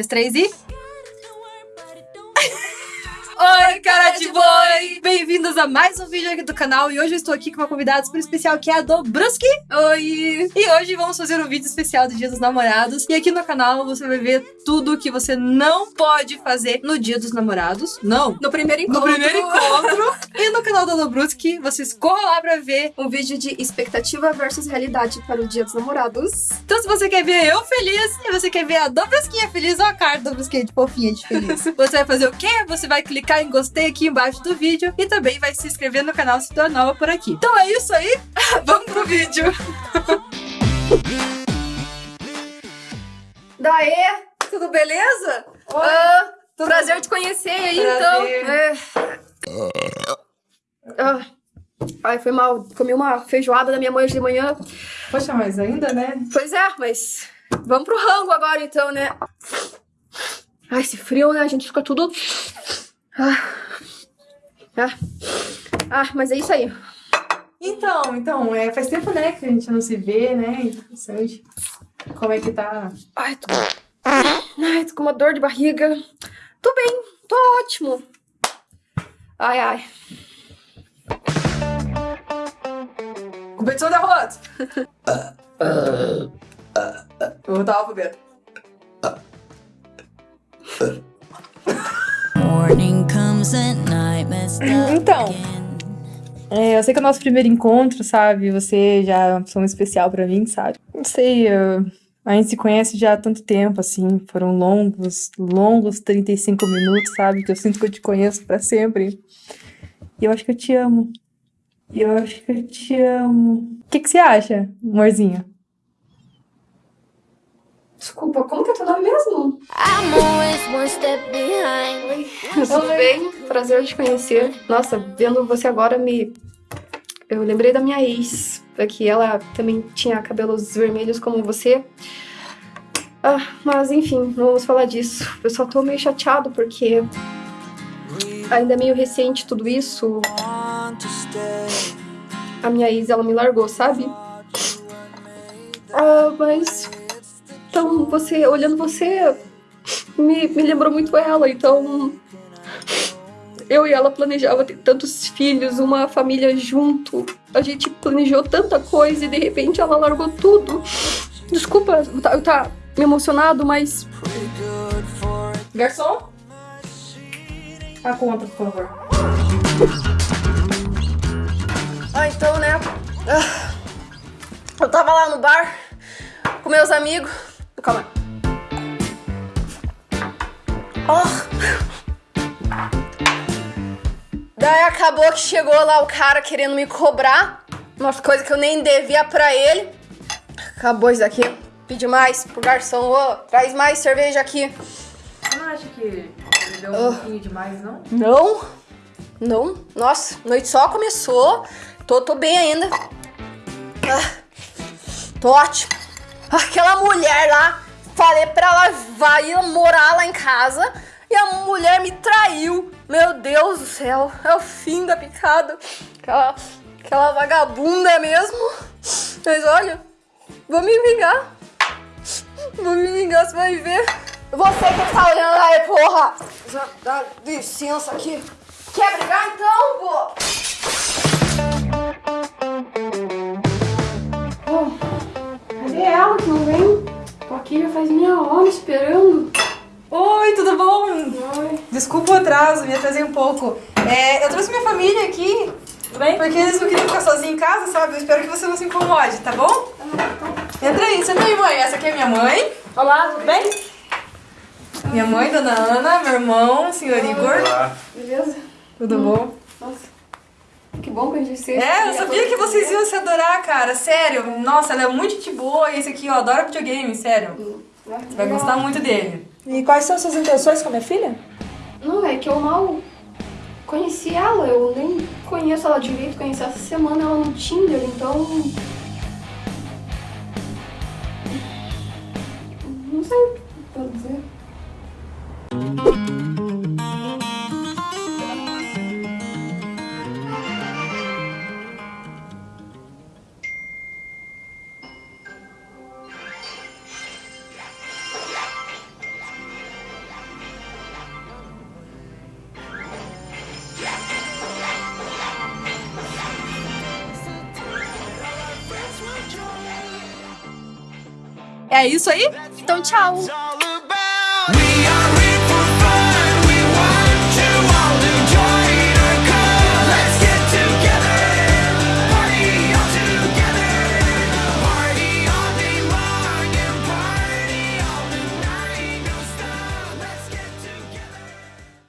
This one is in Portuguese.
dois, três e. Oi, cara de boi! Bem-vindos a mais um vídeo aqui do canal e hoje eu estou aqui com uma convidada super especial que é a Dobruski. Oi! E hoje vamos fazer um vídeo especial do Dia dos Namorados e aqui no canal você vai ver tudo que você não pode fazer no Dia dos Namorados. Não! No primeiro encontro. No primeiro encontro! e canal da Dobruski, vocês corram lá pra ver. Um vídeo de expectativa versus realidade para o Dia dos Namorados. Então se você quer ver eu feliz e você quer ver a Dobrusquinha feliz, olha a cara da Dobrusquinha de fofinha de feliz. você vai fazer o quê? Você vai clicar em gostei aqui embaixo do vídeo e também vai se inscrever no canal se tu é nova por aqui. Então é isso aí, vamos pro vídeo. Daê! Tudo beleza? Oi! Ah, prazer te conhecer aí, então. Prazer. então. É... Ah. Ai, foi mal. Comi uma feijoada da minha mãe hoje de manhã. Poxa, mas ainda, né? Pois é, mas vamos pro rango agora então, né? Ai, esse frio, né? A gente fica tudo... Ah. Ah. ah, mas é isso aí. Então, então, é, faz tempo, né, que a gente não se vê, né? Interessante. Como é que tá? Ai, tô... Ai, tô com uma dor de barriga. Tô bem, tô ótimo. Ai, ai. Competição derrota! Eu vou voltar pro Beto. Então, é, eu sei que é o nosso primeiro encontro, sabe? Você já é uma pessoa especial pra mim, sabe? Não sei, eu, a gente se conhece já há tanto tempo, assim. Foram longos, longos 35 minutos, sabe? Que eu sinto que eu te conheço pra sempre. E eu acho que eu te amo. E eu acho que eu te amo. O que, que você acha, amorzinho? Desculpa, como que é teu nome mesmo? Oi, tudo bem? Prazer te conhecer. Nossa, vendo você agora me... Eu lembrei da minha ex, que ela também tinha cabelos vermelhos como você. Ah, mas enfim, não vamos falar disso. Eu só tô meio chateado porque ainda é meio recente tudo isso. A minha ex, ela me largou, sabe? Ah, mas então, você, olhando você, me, me lembrou muito ela. Então, eu e ela planejava ter tantos filhos, uma família junto. A gente planejou tanta coisa e de repente ela largou tudo. Desculpa eu tá, tá me emocionado, mas... Garçom? A conta, por favor. Ah, então, né? Ah, eu tava lá no bar com meus amigos. Calma. Oh. Daí acabou que chegou lá o cara querendo me cobrar umas coisas que eu nem devia pra ele. Acabou isso aqui. Pedi mais pro garçom. Ô, oh, traz mais cerveja aqui. Você não acha que ele deu um oh. pouquinho demais, não? Não. Não. Nossa, noite só começou. Tô, tô bem ainda. Ah, tô ótimo. Aquela mulher lá, falei pra ela vai morar lá em casa e a mulher me traiu. Meu Deus do céu, é o fim da picada. Aquela, aquela vagabunda mesmo. Mas olha, vou me vingar. Vou me vingar, você vai ver. Você que tá olhando aí, porra. Dá licença aqui. Quer brigar então, pô? Aqui já faz meia hora esperando. Oi, tudo bom? Oi. Desculpa o atraso, me atrasei um pouco. É, eu trouxe minha família aqui. Tudo bem? Porque eles não queriam ficar sozinhos em casa, sabe? Eu espero que você não se incomode, tá bom? Ah, Entra aí, senta aí, mãe. Essa aqui é minha mãe. Olá, tudo bem? Minha mãe, dona Ana, meu irmão, senhor Igor. Olá. Beleza? Tudo hum. bom? Nossa. Que bom que a gente se É, eu sabia que vocês iam se adorar, cara. Sério. Nossa, ela é muito de boa. E esse aqui, ó, adora videogame, sério. Hum, Você vai gostar muito dele. E quais são suas intenções com a minha filha? Não, é que eu mal conheci ela. Eu nem conheço ela direito. Conheci essa semana ela no Tinder, então... Não sei o que dizer. É isso aí? Então, tchau.